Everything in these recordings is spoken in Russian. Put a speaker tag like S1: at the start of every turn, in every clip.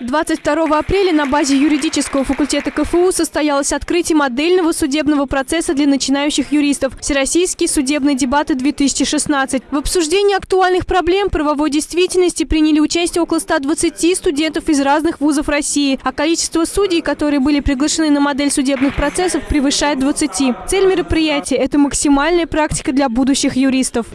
S1: 22 апреля на базе юридического факультета КФУ состоялось открытие модельного судебного процесса для начинающих юристов «Всероссийские судебные дебаты-2016». В обсуждении актуальных проблем правовой действительности приняли участие около 120 студентов из разных вузов России, а количество судей, которые были приглашены на модель судебных процессов, превышает 20. Цель мероприятия – это максимальная практика для будущих юристов.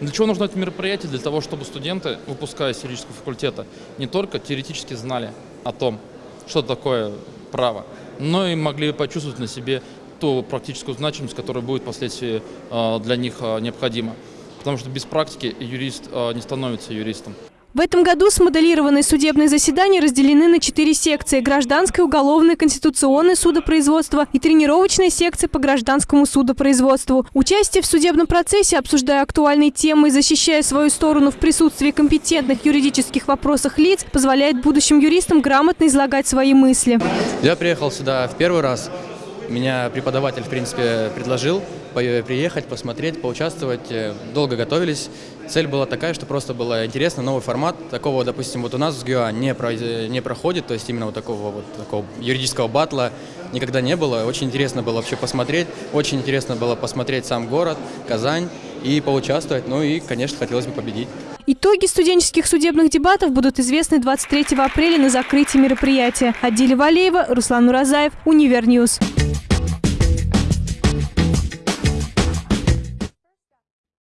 S2: Для чего нужно это мероприятие? Для того, чтобы студенты, выпускаясь юридического факультета, не только теоретически знали о том, что такое право, но и могли почувствовать на себе ту практическую значимость, которая будет впоследствии э, для них э, необходима. Потому что без практики юрист э, не становится юристом.
S1: В этом году смоделированные судебные заседания разделены на четыре секции – гражданское, уголовное, конституционное судопроизводство и тренировочная секция по гражданскому судопроизводству. Участие в судебном процессе, обсуждая актуальные темы и защищая свою сторону в присутствии компетентных юридических вопросах лиц, позволяет будущим юристам грамотно излагать свои мысли.
S3: Я приехал сюда в первый раз. Меня преподаватель, в принципе, предложил приехать, посмотреть, поучаствовать. Э, долго готовились. Цель была такая, что просто было интересно, новый формат. Такого, допустим, вот у нас в ГЮА не, про, не проходит, то есть именно вот такого вот такого юридического батла никогда не было. Очень интересно было вообще посмотреть, очень интересно было посмотреть сам город, Казань и поучаствовать. Ну и, конечно, хотелось бы победить.
S1: Итоги студенческих судебных дебатов будут известны 23 апреля на закрытии мероприятия. Адиля Валеева, Руслан Уразаев, Univer News.